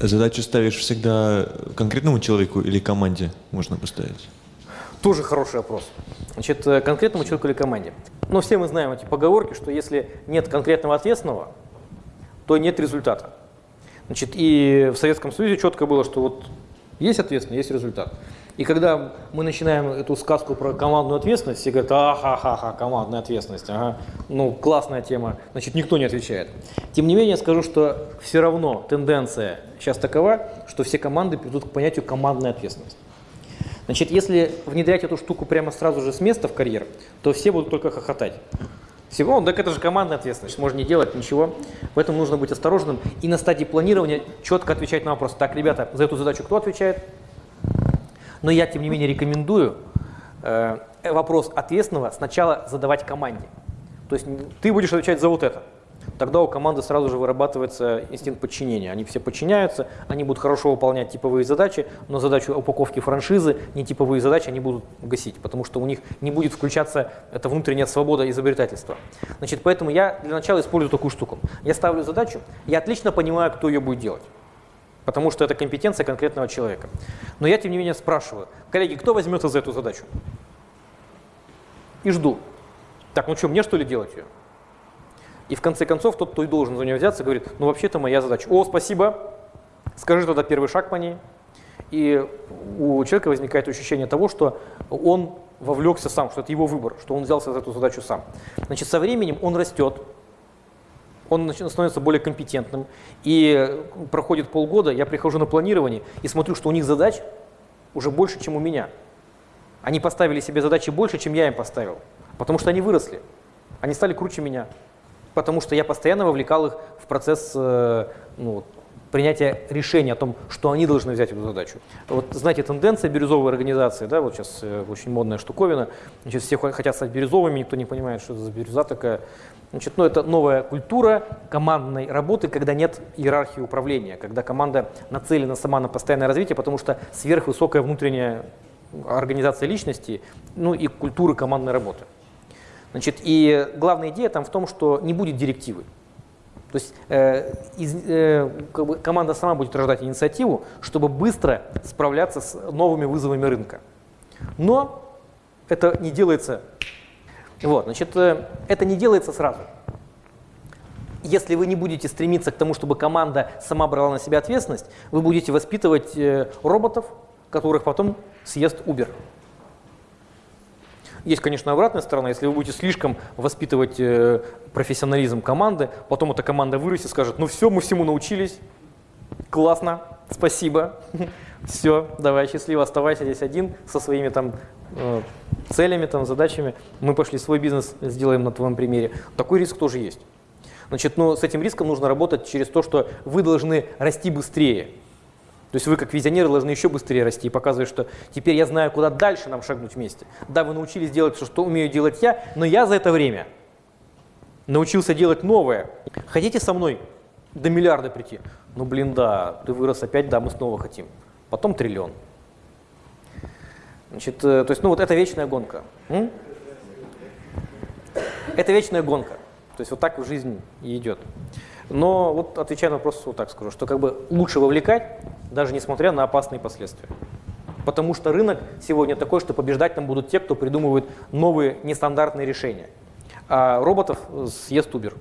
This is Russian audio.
Задачу ставишь всегда конкретному человеку или команде можно поставить? Тоже хороший вопрос. Значит, э, конкретному человеку или команде. Но все мы знаем эти поговорки, что если нет конкретного ответственного, то нет результата. Значит, и в Советском Союзе четко было, что вот есть ответственный, есть результат. И когда мы начинаем эту сказку про командную ответственность, все говорят, ахахаха, командная ответственность, ага, ну классная тема, значит никто не отвечает. Тем не менее скажу, что все равно тенденция сейчас такова, что все команды придут к понятию командная ответственность. Значит, если внедрять эту штуку прямо сразу же с места в карьер, то все будут только хохотать. Всего, так это же командная ответственность, можно не делать ничего. Поэтому нужно быть осторожным и на стадии планирования четко отвечать на вопрос. Так, ребята, за эту задачу кто отвечает? Но я, тем не менее, рекомендую э, вопрос ответственного сначала задавать команде. То есть ты будешь отвечать за вот это. Тогда у команды сразу же вырабатывается инстинкт подчинения. Они все подчиняются, они будут хорошо выполнять типовые задачи, но задачу упаковки франшизы, не типовые задачи они будут гасить, потому что у них не будет включаться эта внутренняя свобода изобретательства. Значит, поэтому я для начала использую такую штуку. Я ставлю задачу, я отлично понимаю, кто ее будет делать потому что это компетенция конкретного человека. Но я, тем не менее, спрашиваю, коллеги, кто возьмется за эту задачу? И жду. Так, ну что, мне что ли делать ее? И в конце концов тот, кто и должен за нее взяться, говорит, ну вообще-то моя задача. О, спасибо, скажи тогда первый шаг по ней. И у человека возникает ощущение того, что он вовлекся сам, что это его выбор, что он взялся за эту задачу сам. Значит, со временем он растет, он становится более компетентным. И проходит полгода, я прихожу на планирование и смотрю, что у них задач уже больше, чем у меня. Они поставили себе задачи больше, чем я им поставил, потому что они выросли. Они стали круче меня, потому что я постоянно вовлекал их в процесс э, ну, принятия решения о том, что они должны взять эту задачу. Вот знаете, тенденция бирюзовой организации, да, вот сейчас э, очень модная штуковина, значит, все хотят стать бирюзовыми, никто не понимает, что это за бирюза такая. Значит, ну, это новая культура командной работы, когда нет иерархии управления, когда команда нацелена сама на постоянное развитие, потому что сверхвысокая внутренняя организация личности, ну и культуры командной работы. Значит, и главная идея там в том, что не будет директивы. То есть э, из, э, как бы команда сама будет рождать инициативу, чтобы быстро справляться с новыми вызовами рынка. Но это не делается вот, значит, э, это не делается сразу. Если вы не будете стремиться к тому, чтобы команда сама брала на себя ответственность, вы будете воспитывать э, роботов, которых потом съест Uber. Есть, конечно, обратная сторона. Если вы будете слишком воспитывать э, профессионализм команды, потом эта команда вырастет и скажет, ну все, мы всему научились, классно, спасибо, все, давай, счастливо, оставайся здесь один со своими там Э, целями, там, задачами. Мы пошли свой бизнес, сделаем на твоем примере. Такой риск тоже есть. Значит, но с этим риском нужно работать через то, что вы должны расти быстрее. То есть вы как визионеры должны еще быстрее расти и показывать, что теперь я знаю, куда дальше нам шагнуть вместе. Да, вы научились делать все, что умею делать я, но я за это время научился делать новое. Хотите со мной до миллиарда прийти? Ну блин, да, ты вырос опять, да, мы снова хотим. Потом триллион. Значит, э, то есть, ну вот это вечная гонка. М? Это вечная гонка. То есть вот так жизнь идет. Но вот отвечая на вопрос, вот так скажу, что как бы лучше вовлекать, даже несмотря на опасные последствия. Потому что рынок сегодня такой, что побеждать там будут те, кто придумывает новые нестандартные решения. А роботов съест Uber.